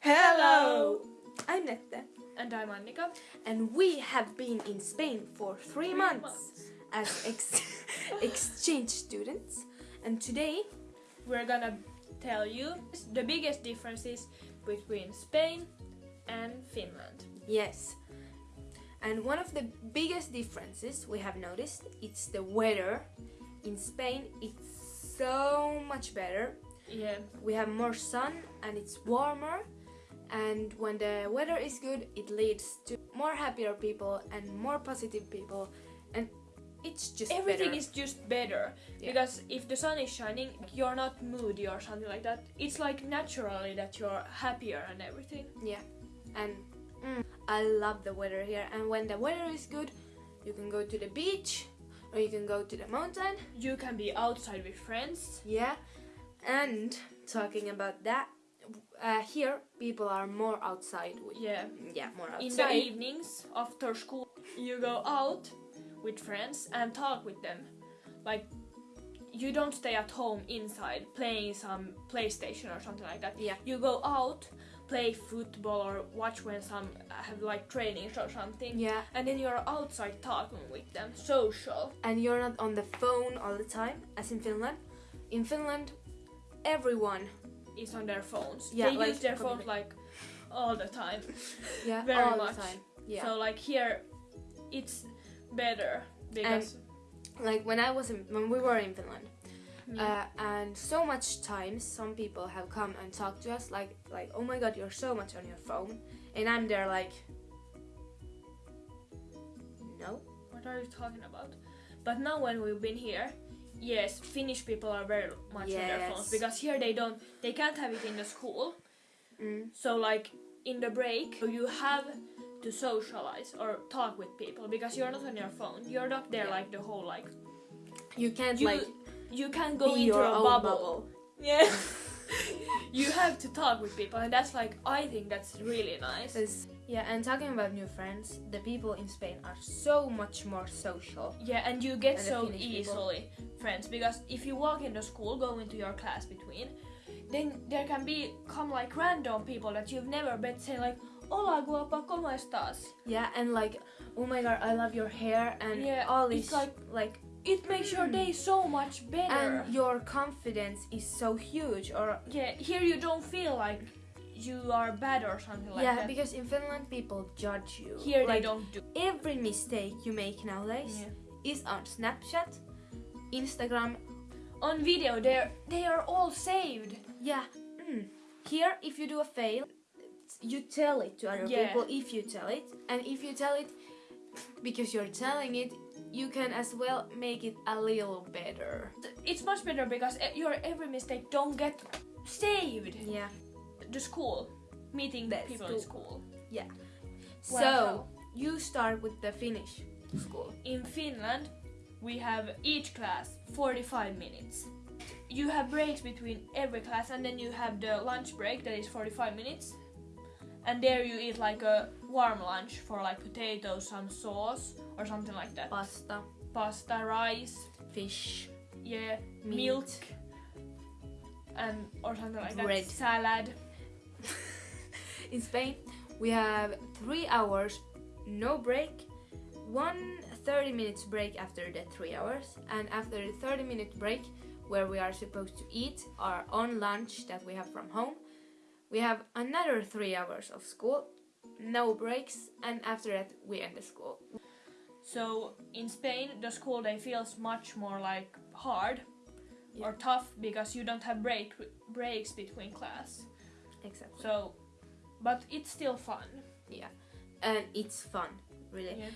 Hello! I'm Nette, And I'm Annika. and we have been in Spain for three, Three months, months. as ex- exchange students. And today, We're gonna tell you the biggest differences between Spain and Finland. yes, and one of the biggest differences we have noticed it's the weather. In Spain, it's so much better. Yeah, We have more sun and it's warmer. And when the weather is good, it leads to more happier people and more positive people, and it's just everything better. is just better Yeah. because if the sun is shining, you're not moody or something like that. It's like naturally that you're happier and everything. Yeah, and mm, I love the weather here. And when the weather is good, you can go to the beach or you can go to the mountain. You can be outside with friends. Yeah, and talking about that, uh, here people are more outside. With, Yeah. yeah, more outside. In the evenings after school, you go out with friends and talk with them. Like, you don't stay at home inside playing some PlayStation or something like that. Yeah. You go out, play football or watch when some have like trainings or something. Yeah, And then you're outside talking with them, social. and you're not on the phone all the time, as in Finland. In Finland, everyone, Is on their phones. Yeah, they like use their phones like all the time. yeah, Very all much. the time. Yeah. So like here, it's better because. like when I was in, when we were in Finland, Yeah. uh, and so much times some people have come and talked to us like like oh my god you're so much on your phone, and I'm there like no What are you talking about? But now when we've been here, yes, Finnish people are very much on their phones because here they don't, they can't have it in the school. mm, So like in the break, you have to socialize or talk with people because you're not on your phone. You're not there Yeah. like the whole like you can't you like you can't go into your a own bubble. bubble. Yeah. you have to talk with people and that's like I think that's really nice. 'Cause- yeah, and talking about new friends, the people in Spain are so much more social. Yeah, and you get so people. easily friends because if you walk into school, go into your class between, then there can be come like random people that you've never met say like, "Hola, guapa, cómo estás?" Yeah, and like oh my god, I love your hair and Yeah, all it's like- like It makes your day so much better. and your confidence is so huge or yeah, here you don't feel like you are bad or something like yeah, that. Yeah, because in Finland people judge you. here they don't do. every mistake you make nowadays Yeah. is on Snapchat, Instagram. On video, they are they are all saved. Yeah. Mm. Here, if you do a fail, you tell it to other Yeah. people if you tell it, and if you tell it because you're telling it, you can as well make it a little better. It's much better because e- your every mistake don't get saved. Yeah. The school, meeting The people in school. Yeah. So Well, you start with the Finnish school. In Finland, we have each class 45 minutes. You have breaks between every class, and then you have the lunch break that is 45 minutes. And there you eat like a warm lunch for like potatoes, some sauce, or something like that. Pasta, Pasta, rice, fish, yeah, meat. milk, and or something like Bread. that. Salad. In Spain, we have three hours, no break, one 30 minutes break after the three hours, and after the 30 minute break, where we are supposed to eat our own lunch that we have from home, we have another three hours of school, no breaks, and after that, we end the school. So in Spain, the school day feels much more like hard Yeah. or tough because you don't have break breaks between class. Exactly. So, but it's still fun. Yeah, and it's fun, really. Yeah.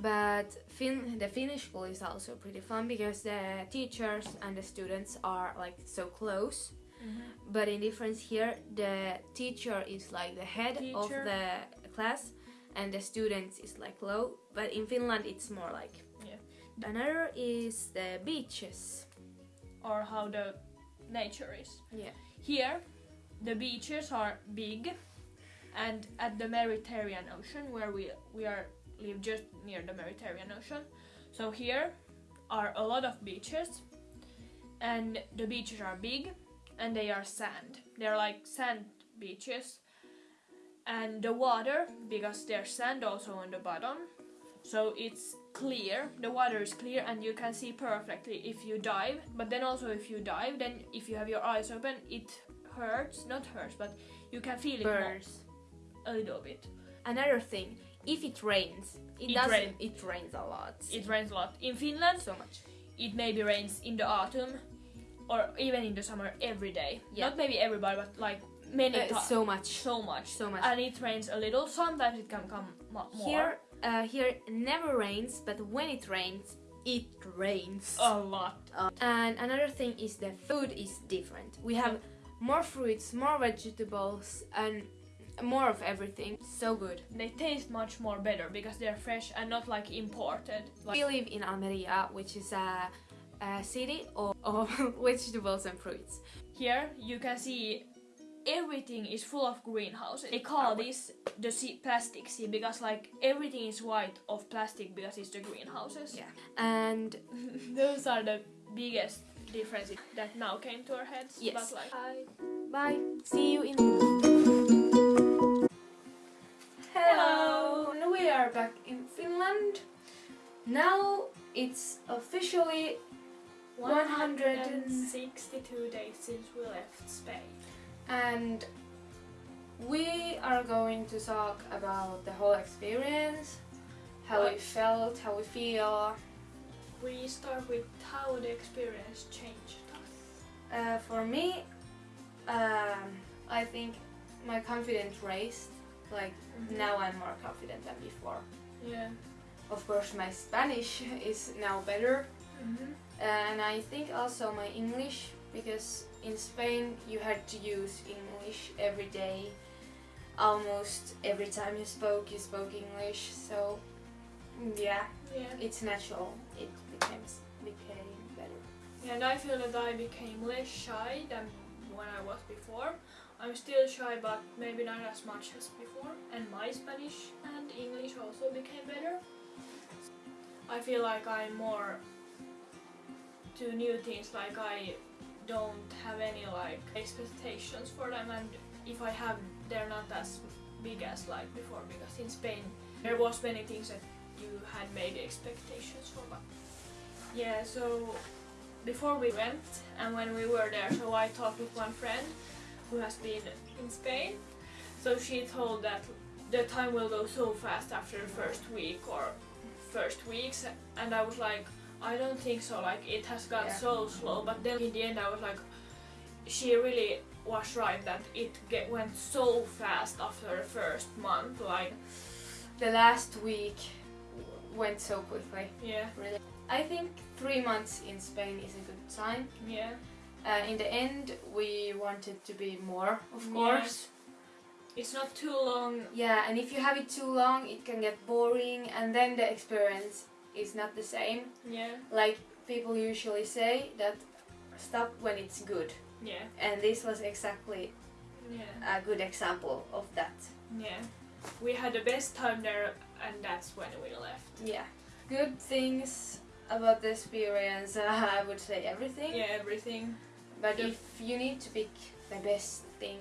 But fin- the Finnish school is also pretty fun because the teachers and the students are like so close. Mm-hmm. But in difference here, the teacher is like the head of the class, and the students is like low. But in Finland, it's more like. Yeah. Another is the beaches. Or how the nature is. Yeah. Here, the beaches are big, and at the Mediterranean Ocean, where we we are live just near the Mediterranean Ocean. So here are a lot of beaches, and the beaches are big, and they are sand. They're like sand beaches, and the water because there's sand also on the bottom so it's clear the water is clear and you can see perfectly if you dive but then also if you dive then if you have your eyes open it hurts not hurts but you can feel it Burns. a little bit Another thing, if it rains, it, It doesn't. rain- It rains a lot. it rains a lot in finland so much. it maybe rains in the autumn or even in the summer every day Yeah. not maybe everybody but like many Uh, times so much. so much So much. and it rains a little sometimes it can come mo- more Here, uh, here it never rains, but when it rains, it rains. a lot Uh, and another thing is the food is different. We have more fruits, more vegetables, and more of everything. So good. they taste much more better because they're fresh and not like imported like we live in Almeria, which is a, a city of, of vegetables and fruits. here you can see everything is full of greenhouses they call this the sea, plastic sea because like everything is white of plastic because it's the greenhouses Yeah. And those are the biggest differences that now came to our heads Yes. but like I bye. See you in. Hello. And we are back in Finland. Now it's officially 162 days since we left Spain. and we are going to talk about the whole experience, how we felt, how we feel. We start with how the experience changed us. Uh, for me, um, I think my confidence raised. Like now, I'm more confident than before. Yeah. Of course, my Spanish is now better, Mm-hmm. and I think also my English because in Spain you had to use English every day. Almost every time you spoke, you spoke English. So, mm, yeah, Yeah. it's natural. It became became better. Yeah, And I feel that I became less shy than when I was before. I'm still shy, but maybe not as much as before. And my Spanish and English also became better. I feel like I'm more to new things. Like I don't have any like expectations for them, and if I have, they're not as big as like before. Because in Spain, there was many things that you had made expectations for, but yeah. So before we went and when we were there, so I talked with one friend who has been in Spain. So she told that the time will go so fast after the first week or first weeks, and I was like, I don't think so. Like it has gone Yeah. so slow, but then in the end, I was like, she really was right that it get, went so fast after the first month. Like The last week went so quickly. yeah, Really, I think three months in Spain is a good time. yeah. Uh, in the end, we wanted to be more, of Yeah. course. It's not too long. Yeah, and if you have it too long, it can get boring, and then the experience is not the same. Yeah, Like people usually say that stop when it's good, yeah, and this was exactly yeah. a good example of that. Yeah, we had the best time there, and that's when we left. Yeah, good things about the experience. Uh, I would say everything. Yeah, everything. But The- if you need to pick the best thing,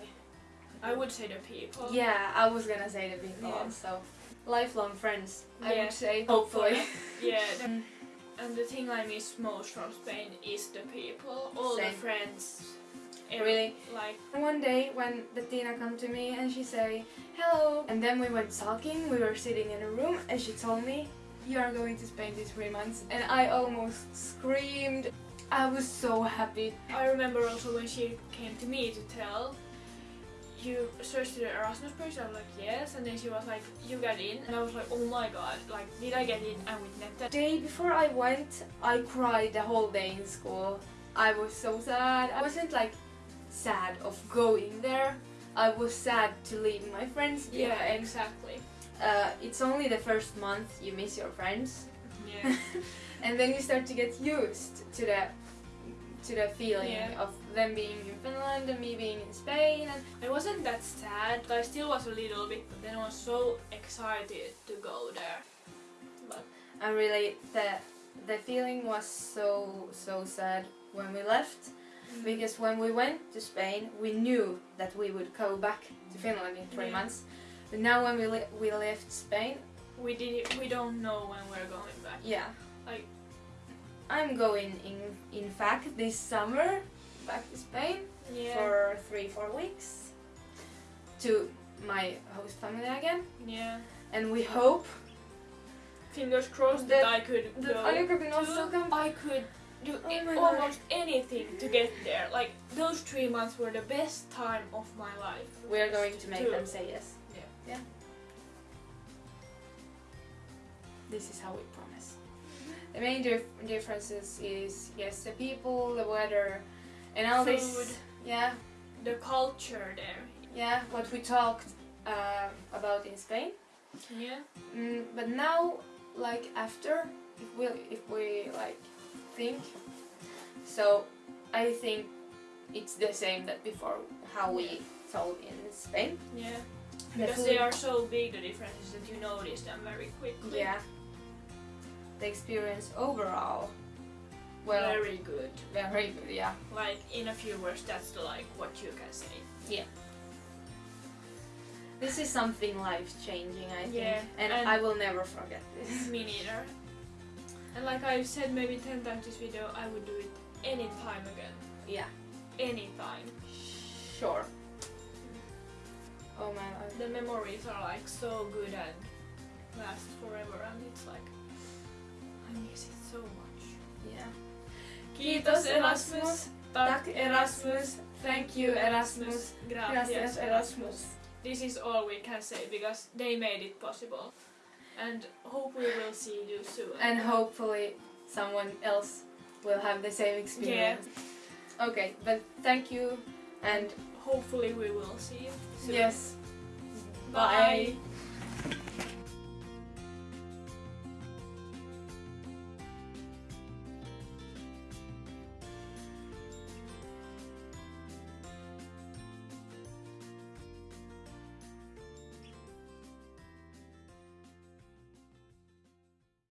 I would say the people. yeah, I was gonna say the people Yeah. also. Lifelong friends, I Yeah. would say. Hopefully. Yeah, Mm. and the thing I miss most from Spain is the people, all Same. the friends. Really? Like, One day when Bettina come to me and she say hello, and then we went talking. We were sitting in a room, and she told me, "You are going to Spain these three months," and I almost screamed. I was so happy. I remember also when she came to me to tell, you searched the Erasmus page, I was like, yes, and then she was like, you got in, and I was like, oh my god, like, did I get in and with The Netta? day before I went, I cried the whole day in school. I was so sad. I wasn't like sad of going there. I was sad to leave my friends Yeah, exactly. Uh, it's only the first month you miss your friends, Yeah. and then you start to get used to the to the feeling Yeah. of them being in Finland and me being in Spain. And I wasn't that sad, but I still was a little bit, but then I was so excited to go there. But and really, the the feeling was so so sad when we left. Mm-hmm. because when we went to Spain, we knew that we would go back to Finland in three Yeah. months. But now when we le- we left Spain, We did. We don't know when we're going back. yeah, Like- I'm going in in fact this summer back to Spain Yeah. for three four weeks to my host family again, yeah. and we hope Fingers crossed that, That- I could that go. Can also come. I could do Oh a- my God. almost anything to get there. Like those three months were the best time of my life. We are going to make them say yes. Yeah. Yeah. This is how we promise. The main dif- differences is yes, the people, the weather, and all Food. this. Yeah, The culture there. yeah. What we talked uh, about in Spain. Yeah. Mm, but now, like after, if we if we like think, so I think it's the same that before how we told in Spain. Yeah. Because they are so big, the differences that you notice them very quickly. Yeah. The experience overall, well, very good. very good. Yeah. Like in a few words, that's the, like what you can say. Yeah. This is something life changing, I think, Yeah, and, and- I will never forget this. Me neither. And like I've said maybe ten times this video, I would do it any time again. Yeah. Anytime. Sure. Oh man. I- The memories are like so good and last forever, and it's like I miss it so much. Yeah. Kiitos Erasmus. Tack Erasmus. Thank you Erasmus. Gracias. Erasmus. This is all we can say because they made it possible. And hopefully we will see you soon. And hopefully someone else will have the same experience. Yeah. Okay, but thank you and hopefully we will see you soon. yes. Bye. Bye.